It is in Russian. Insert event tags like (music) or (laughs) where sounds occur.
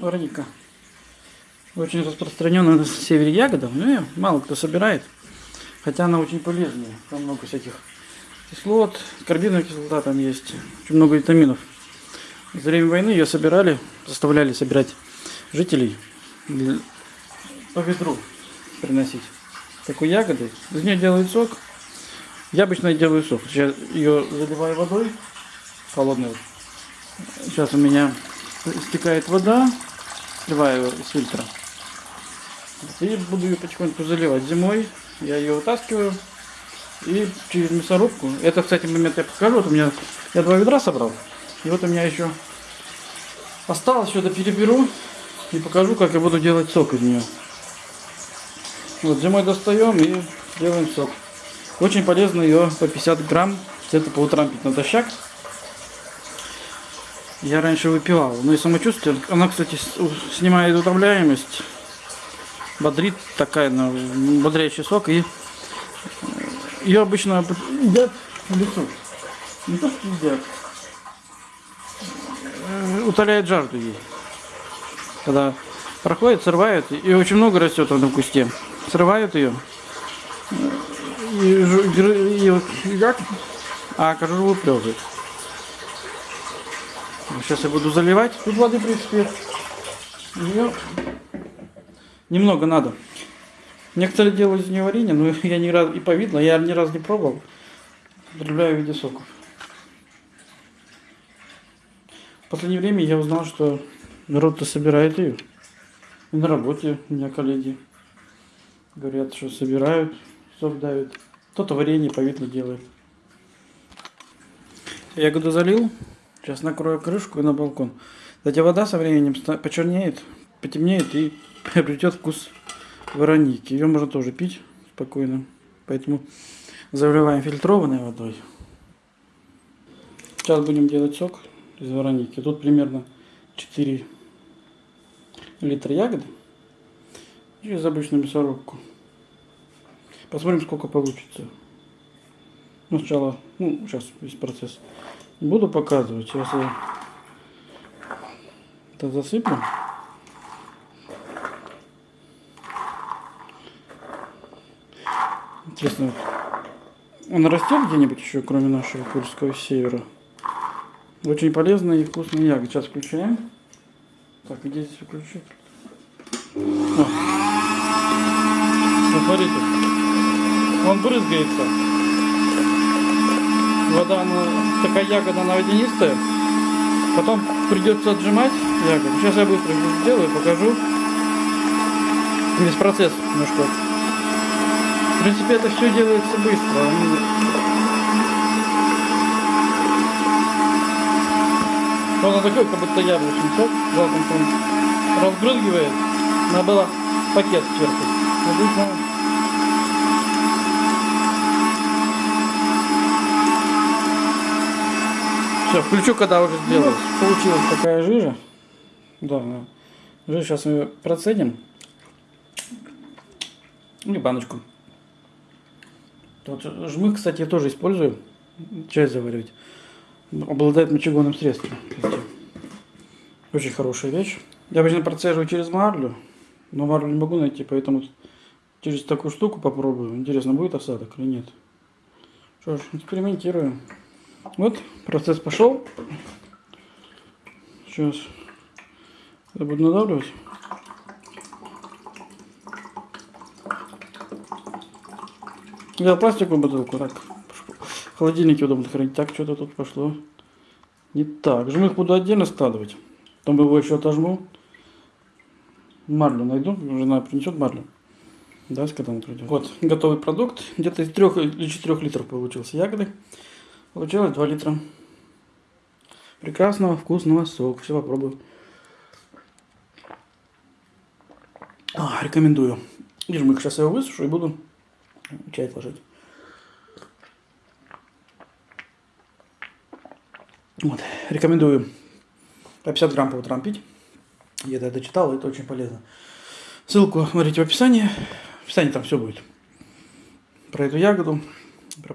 Вороника. Очень распространенная на севере ягода, но её мало кто собирает. Хотя она очень полезная. Там много всяких кислот, карбиновая кислота там есть. Очень много витаминов. За время войны ее собирали, заставляли собирать жителей для- по ветру приносить. Такой ягоды. Из нее делают сок. Я обычно делаю сок. Сейчас ее заливаю водой холодной. Сейчас у меня стекает вода. Сливаю из фильтра. И буду ее потихоньку заливать. Зимой я ее вытаскиваю. И через мясорубку. Это, кстати, момент я покажу. Вот у меня я два ведра собрал. И вот у меня еще осталось, что-то переберу. И покажу, как я буду делать сок из нее. Вот зимой достаем и делаем сок. Очень полезно ее по 50 грамм где-то по утрам пить натощак. Я раньше выпивал. Ну и самочувствие. Она, кстати, снимает утомляемость. Бодрит такая, ну, бодрящий сок. И ее обычно едят в лесу. Не то, что едят. Э, Утоляет жажду ей. Когда проходит, срывают. И очень много растет в этом кусте. Срывают ее. И, жу- гры- и вот едят, а кожуру выплевывают. Сейчас я буду заливать. Тут воды, в принципе, её немного надо. Некоторые делают из нее варенье, но (laughs) я ни разу и повидло, я ни разу не пробовал. Употребляю в виде соков. В последнее время я узнал, что народ-то собирает ее. И на работе у меня коллеги говорят, что собирают, сок давят. Кто-то варенье повидло делает. Ягоду залил. Сейчас накрою крышку и на балкон. Кстати, вода со временем почернеет, потемнеет и (laughs) приобретет вкус вороники. Ее можно тоже пить спокойно. Поэтому заливаем фильтрованной водой. Сейчас будем делать сок из вороники. Тут примерно 4 литра ягоды через обычную мясорубку. Посмотрим, сколько получится. Ну, сначала, ну, сейчас весь процесс буду показывать. Сейчас я это засыплю. Интересно, он растет где-нибудь еще, кроме нашего Курского севера? Очень полезная и вкусная ягода. Сейчас включаем. Так, где здесь выключить? О. Смотрите. Он брызгается. Вода, она, такая ягода, она водянистая. Потом придется отжимать ягоду. Сейчас я быстро сделаю, покажу. Весь процесс немножко. В принципе, это все делается быстро. Он такой, как будто яблочный сок. Жалко, он разбрызгивает. Надо было пакет сверху. Обычно Все, включу, когда уже сделалось. Получилась такая жижа. Да. Жижу сейчас мы ее процедим. И баночку. Вот жмых, кстати, я тоже использую. Чай заваривать. Обладает мочегонным средством. Очень хорошая вещь. Я обычно процеживаю через марлю. Но марлю не могу найти, поэтому через такую штуку попробую. Интересно, будет осадок или нет. Что ж, экспериментируем. Вот, процесс пошел. Сейчас я буду надавливать. Взял пластиковую бутылку, так. В удобно хранить. Так, что-то тут пошло. Не так. Жмых буду отдельно складывать. Потом его еще отожму. Марлю найду. Жена принесет марлю. Да, когда он придет. Вот, готовый продукт. Где-то из 3 или 4 литров получился ягоды. Получилось 2 литра. Прекрасного, вкусного сока. Все попробую. А, рекомендую. И жмых. Сейчас я его высушу и буду чай ложить. Вот. Рекомендую по 50 грамм по утрам пить. Я это читал, это очень полезно. Ссылку смотрите в описании. В описании там все будет. Про эту ягоду. Про